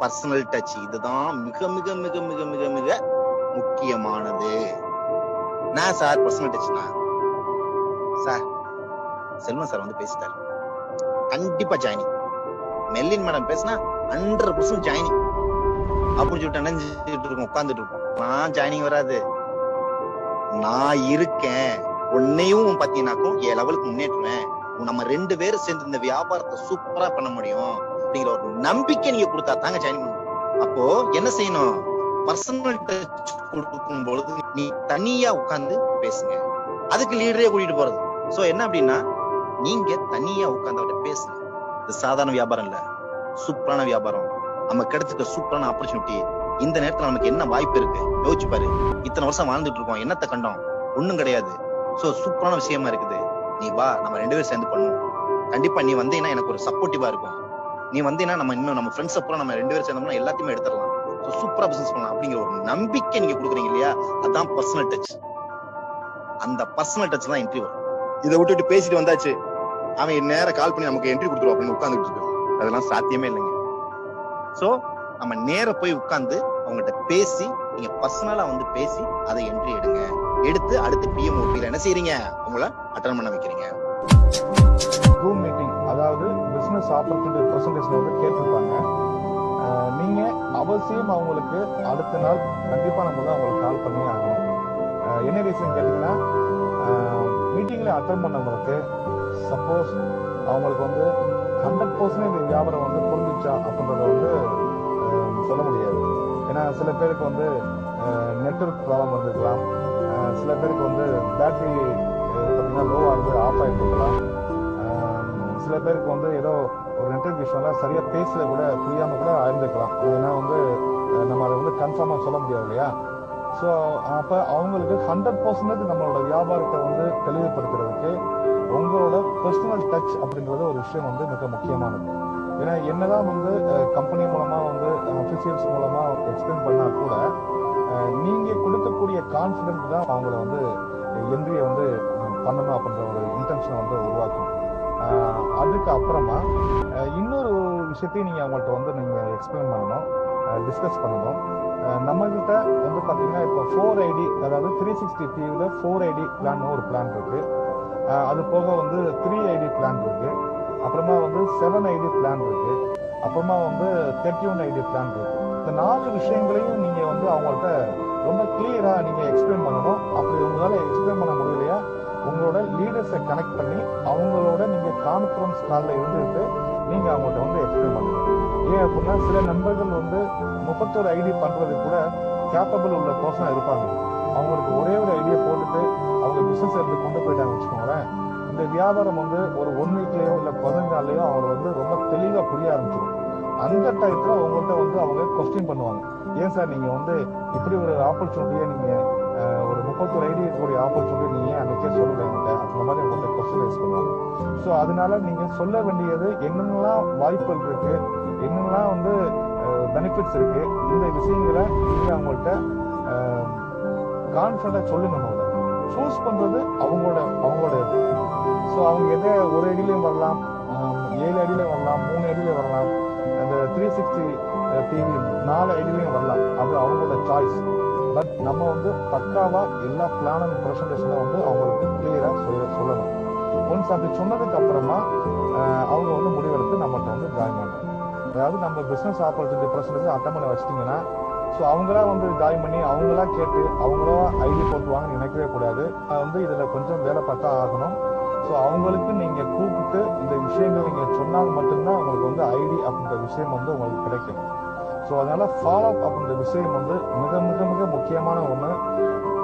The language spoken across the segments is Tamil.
பர்சனல் டச் இதுதான் மிக மிக மிக மிக மிக மிக முக்கியமானது. நான் சார் பர்சனல் டச்னா சார் செல்வம் சார் வந்து பேசிட்டாரு. கண்டிப்பா ஜாயினிங் மெல்லின் மேடம் பேசினா ஹண்ட்ரட் பர்சன்ட் ஜாயினிங் அப்படின்னு சொல்லிட்டு நினைஞ்சிட்டு இருக்கோம் உட்காந்துட்டு இருக்கோம். நான் ஜாயினிங் வராது. நான் இருக்கேன். உன்னையும் பாத்தீங்கன்னாக்கும் என் லெவலுக்கு முன்னேற்றுவேன். நம்ம ரெண்டு பேரும் சேர்ந்து இந்த வியாபாரத்தை சூப்பரா பண்ண முடியும். அப்படிங்கிற ஒரு நம்பிக்கை நீங்க கொடுத்தா தாங்க ஜாயின் பண்ணுவோம் அப்போ என்ன செய்யணும்? பர்சனல் டச் கொடுக்கும் பொழுது நீ தனியா உட்கார்ந்து பேசுங்க. அதுக்கு லீடரே கூட்டிட்டு போறது. சோ என்ன அப்படின்னா நீங்க தனியா உட்கார்ந்து அவர்கிட்ட பேசுங்க. இது சாதாரண வியாபாரம் இல்ல. சூப்பரான வியாபாரம். நம்ம கிடைச்சிருக்க சூப்பரான ஆப்பர்ச்சுனிட்டி இந்த நேரத்துல நமக்கு என்ன வாய்ப்பு இருக்கு? யோசிச்சு பாரு. இத்தனை வருஷம் வாழ்ந்துட்டு இருக்கோம். என்னத்த கண்டோம்? ஒண்ணும் கிடையாது. சோ சூப்பரான விஷயமா இருக்குது. நீ வா நம்ம ரெண்டு பேரும் சேர்ந்து பண்ணுவோம். கண்டிப்பா நீ வந்தீங்கன்னா எனக்கு ஒரு சப்போர்ட்டிவா இருக்கும். நீ வந்தீங்கன்னா நம்ம இன்னும் நம்ம ஃப்ரெண்ட்ஸ் அப்புறம் நம்ம ரெண்டு பேரும் சேர்ந்தோம்னா எல்லாத்தையுமே எடுத்துடலாம். ஸோ சூப்பரா பிசினஸ் பண்ணலாம் அப்படிங்கிற ஒரு நம்பிக்கை நீங்க கொடுக்குறீங்க இல்லையா? அதான் பர்சனல் டச் அந்த பர்சனல் டச் தான் என்ட்ரி வரும். இதை விட்டுட்டு பேசிட்டு வந்தாச்சு. அவன் நேரம் கால் பண்ணி நமக்கு என்ட்ரி கொடுத்துருவோம் அப்படின்னு உட்காந்துட்டு இருக்கு அதெல்லாம் சாத்தியமே இல்லைங்க. சோ நம்ம நேர போய் உட்காந்து அவங்ககிட்ட பேசி நீங்க பர்சனலா வந்து பேசி அதை என்ட்ரி எடுங்க. எடுத்து அடுத்து பிஎம்ஓபியில என்ன செய்றீங்க? அவங்கள அட்டன் பண்ண வைக்கிறீங்க. ரூம் மீட்டிங் அதாவது பிசினஸ் ஆப்பர்ச்சுனிட்டி ப்ரெசன்டேஷன் வந்து கேட்டிருப்பாங்க. நீங்கள் நீங்க அவசியம் அவங்களுக்கு அடுத்த நாள் கண்டிப்பா நம்ம தான் அவங்களுக்கு கால் பண்ணி ஆகணும். என்ன ரீசன் கேட்டீங்கன்னா மீட்டிங்ல அட்டன் பண்ணவங்களுக்கு சப்போஸ் அவங்களுக்கு வந்து ஹண்ட்ரட் பர்சன்ட் இந்த வியாபாரம் வந்து புரிஞ்சிச்சா அப்படின்றத வந்து சொல்ல முடியாது. ஏன்னா சில பேருக்கு வந்து நெட்ஒர்க் ப்ராப்ளம் இருந்திருக்கலாம் பேருக்கு வந்து பேட்டரி பார்த்தீங்கன்னா லோவாக இருந்து ஆஃப் ஆகிட்டு இருக்கலாம் சில பேருக்கு வந்து ஏதோ ஒரு நெட்ஒர்க் விஷயம்ல சரியாக பேசல கூட புரியாமல் கூட ஆயிருந்துக்கலாம். ஏன்னா வந்து நம்ம அதை வந்து கன்ஃபார்மாக சொல்ல முடியாது இல்லையா? ஸோ அப்போ அவங்களுக்கு ஹண்ட்ரட் பர்சன்டேஜ் நம்மளோட வியாபாரத்தை வந்து தெளிவுபடுத்துறதுக்கு உங்களோட பர்சனல் டச் அப்படிங்கிறது ஒரு விஷயம் வந்து மிக முக்கியமானது. ஏன்னா என்னதான் வந்து கம்பெனி மூலமாக வந்து அஃபிஷியல்ஸ் மூலமாக எக்ஸ்பிளைன் பண்ணால் கூட நீங்க கொடுக்கக்கூடிய கான்ஃபிடென்ட் தான் அவங்கள வந்து என்ட்ரியை வந்து பண்ணணும் அப்படின்ற ஒரு இன்டென்ஷனை வந்து உருவாக்கும். அதுக்கு அப்புறமா இன்னொரு விஷயத்தையும் நீங்க அவங்கள்ட்ட வந்து நீங்க எக்ஸ்பிளைன் பண்ணணும் டிஸ்கஸ் பண்ணணும். நம்மகிட்ட வந்து பார்த்தீங்கன்னா இப்போ ஃபோர் ஐடி அதாவது த்ரீ சிக்ஸ்டி டிவியில் ஃபோர் ஐடி பிளான் ஒரு பிளான் இருக்கு. அது போக வந்து த்ரீ ஐடி பிளான் இருக்கு. அப்புறமா வந்து செவன் ஐடி பிளான் இருக்கு. அப்புறமா வந்து தேர்ட்டி ஒன் ஐடி பிளான் இருக்கு. இந்த நாலு விஷயங்களையும் நீங்க வந்து அவங்கள்ட்ட ரொம்ப கிளியரா நீங்க எக்ஸ்பிளைன் பண்ணணும். அப்படி உங்களால எக்ஸ்பிளைன் பண்ண முடியலையா? உங்களோட லீடர்ஸை கனெக்ட் பண்ணி அவங்களோட நீங்க கான்ஃபரன்ஸ் காலில் இருந்துட்டு நீங்க அவங்கள்ட்ட வந்து எக்ஸ்பிளைன் பண்ணணும். ஏன் அப்படின்னா சில நண்பர்கள் வந்து முப்பத்தோரு ஐடி பண்றது கூட கேப்பபிள் உள்ள பர்சனா இருப்பாங்க. அவங்களுக்கு ஒரே ஒரு ஐடியா போட்டுட்டு அவங்க பிசினஸ் எடுத்து கொண்டு போயிட்டாங்க வச்சுக்கோங்களேன். இந்த வியாபாரம் வந்து ஒரு ஒன் வீக்லயோ இல்ல பதினஞ்சு நாள்லயோ அவங்க வந்து ரொம்ப தெளிவா புரிய ஆரம்பிச்சிடும். அந்த டயத்துல உங்கள்கிட்ட வந்து அவங்க கொஸ்டின் பண்ணுவாங்க. ஏன் சார் நீங்க வந்து இப்படி ஒரு ஆப்பர்ச்சுனிட்டியை நீங்க ஒரு முப்பத்தொரு ஐடி இருக்கக்கூடிய ஆப்பர்ச்சுனிட்டி நீங்க அன்றைக்கே அன்னைக்கே என்கிட்ட? அந்த மாதிரி உங்கள்கிட்ட கொஸ்டின் ரைஸ் பண்ணுவாங்க. ஸோ அதனால நீங்க சொல்ல வேண்டியது என்னென்னலாம் வாய்ப்புகள் இருக்கு என்னென்னலாம் வந்து பெனிஃபிட்ஸ் இருக்கு இந்த விஷயங்களை நீங்க அவங்கள்ட்ட கான்ஃபிடண்டாக சொல்லுங்க முதல்ல. சூஸ் பண்றது அவங்களோட அவங்களோட இது. ஸோ அவங்க எதை ஒரு அடியிலையும் வரலாம் ஏழு அடியிலையும் வரலாம் மூணு அடியிலையும் வரலாம். த்ரீ சிக்ஸ்டி டிவி நாலு அடியிலையும் வரலாம் அது அவங்களோட சாய்ஸ் பட் நம்ம வந்து பக்காவாக எல்லா பிளான் அண்ட் ப்ரெசன்டேஷனை வந்து அவங்களுக்கு கிளியராக சொல்ல சொல்லணும். ஒன்ஸ் அப்படி சொன்னதுக்கு அப்புறமா அவங்க வந்து முடிவெடுத்து நம்மகிட்ட வந்து ஜாயின் பண்ணணும். அதாவது நம்ம பிஸ்னஸ் ஆப்பர்ச்சுனிட்டி ப்ரெசன்டேஜ் அட்டன் பண்ண வச்சிட்டிங்கன்னா ஸோ அவங்களா வந்து ஜாயின் பண்ணி அவங்களா கேட்டு அவங்களா ஐடி போட்டுவாங்கன்னு நினைக்கவே கூடாது. அது வந்து இதில் கொஞ்சம் வேலை பார்த்தா ஆகணும். ஸோ அவங்களுக்கு நீங்கள் கூப்பிட்டு இந்த விஷயங்கள் நீங்கள் சொன்னால் மட்டும்தான் உங்களுக்கு வந்து ஐடி அப்படின்ற விஷயம் வந்து உங்களுக்கு கிடைக்கும். ஸோ அதனால ஃபாலோ அப் அப்படின்ற விஷயம் வந்து மிக மிக மிக முக்கியமான ஒன்று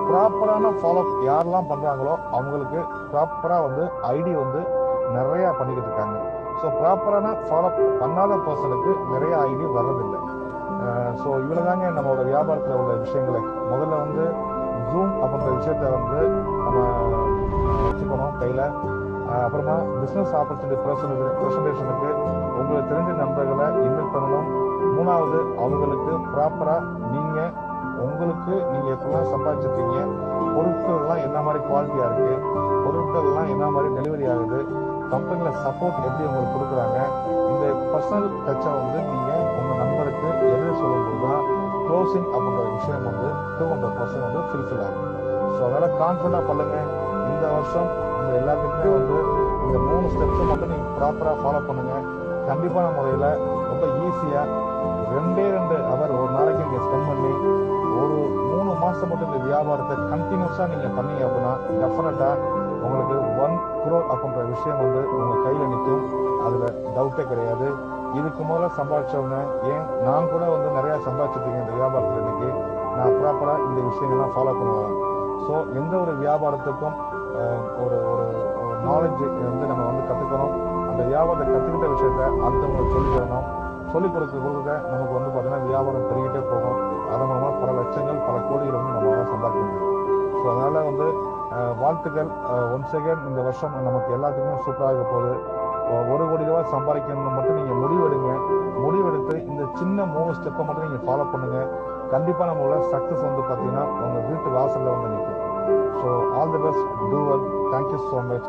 ப்ராப்பரான ஃபாலோ அப் யாரெல்லாம் பண்ணுறாங்களோ அவங்களுக்கு ப்ராப்பராக வந்து ஐடி வந்து நிறையா பண்ணிக்கிட்டு இருக்காங்க. ஸோ ப்ராப்பரான ஃபாலோ பண்ணாத பர்சனுக்கு நிறைய ஐடி வர்றதில்லை. ஸோ இவ்வளோ தாங்க நம்மளோட வியாபாரத்தில் உள்ள விஷயங்களை. முதல்ல வந்து ஜூம் அப்படின்ற விஷயத்த வந்து கையில். அப்புறமா பிஸ்னஸ் ஆப்பர்ச்சுனிட்டி ப்ரெசன்டேஷனுக்கு உங்களுக்கு தெரிஞ்ச நண்பர்களை இன்வைட் பண்ணணும். மூணாவது அவங்களுக்கு ப்ராப்பராக நீங்கள் உங்களுக்கு நீங்கள் எப்பெல்லாம் சம்பாதிச்சிருக்கீங்க. பொருட்கள்லாம் என்ன மாதிரி குவாலிட்டியாக இருக்குது பொருட்கள்லாம் என்ன மாதிரி டெலிவரி ஆகுது? கம்பெனியில் சப்போர்ட் எப்படி உங்களுக்கு கொடுக்குறாங்க? இந்த பர்சனல் டச்சை வந்து நீங்கள் உங்கள் நண்பருக்கு க்ளோசிங் அப்படின்ற விஷயம் வந்து டூ ஹண்ட்ரட் பர்சன்ட் வந்து ஃபுல்ஃபில் ஆகும். ஸோ அதனால் கான்ஃபிடண்டாக பண்ணுங்கள் இந்த வருஷம் இந்த எல்லாத்துக்குமே வந்து இந்த மூணு ஸ்டெப்ஸை மட்டும் நீங்கள் ப்ராப்பராக ஃபாலோ பண்ணுங்கள் கண்டிப்பான முறையில் ரொம்ப ஈஸியாக ரெண்டே ரெண்டு அவர் ஒரு நாளைக்கு நீங்கள் ஸ்பெண்ட் பண்ணி ஒரு மூணு மாதம் மட்டும் இந்த வியாபாரத்தை கண்டினியூஸாக நீங்கள் பண்ணீங்க அப்படின்னா டெஃபினட்டாக உங்களுக்கு ஒன் குரோர் அப்படின்ற விஷயம் வந்து உங்கள் கையில் நிற்கும் அதில் டவுட்டே கிடையாது. இதுக்கு முதல்ல சம்பாதிச்சவங்க ஏன் நான் கூட வந்து நிறையா சம்பாதிச்சிருக்கேன் இந்த வியாபாரத்தில் இன்னைக்கு. நான் ப்ராப்பராக இந்த விஷயங்கள்லாம் ஃபாலோ பண்ணுவேன். ஸோ எந்த ஒரு வியாபாரத்துக்கும் ஒரு ஒரு நாலேஜ் வந்து நம்ம வந்து கற்றுக்கணும் அந்த வியாபாரத்தை கற்றுக்கிட்ட விஷயத்த அடுத்தவங்களுக்கு சொல்லித் தரணும் சொல்லிக் கொடுக்க கொடுக்க நமக்கு வந்து பார்த்தீங்கன்னா வியாபாரம் பெருகிட்டே போகும். அதன் மூலமாக பல லட்சங்கள் பல கோடிகள் வந்து நம்மளால சம்பாதிக்க முடியும். ஸோ அதனால் வந்து வாழ்த்துக்கள். ஒன்ஸ் செகண்ட் இந்த வருஷம் நமக்கு எல்லாத்துக்குமே சூப்பராக போகுது. ஒரு கோடி ரூபாய் சம்பாதிக்கணும்னு மட்டும் நீங்கள் முடிவெடுங்க. முடிவெடுத்து இந்த சின்ன மூணு ஸ்டெப்பை மட்டும் நீங்கள் ஃபாலோ பண்ணுங்க. கண்டிப்பாக நம்மளோட சக்ஸஸ் வந்து பார்த்தீங்கன்னா உங்கள் வீட்டு வாசலில் வந்து நிற்கும் so all the best do well thank you so much